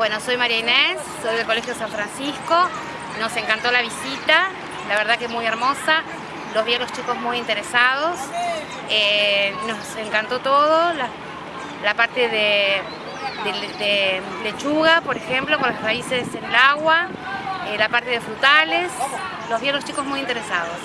Bueno, soy María Inés, soy del Colegio San Francisco. Nos encantó la visita, la verdad que muy hermosa. Los vi a los chicos muy interesados. Eh, nos encantó todo, la, parte de, lechuga, por ejemplo, con las raíces en el agua, eh, la parte de frutales. Los vi a los chicos muy interesados.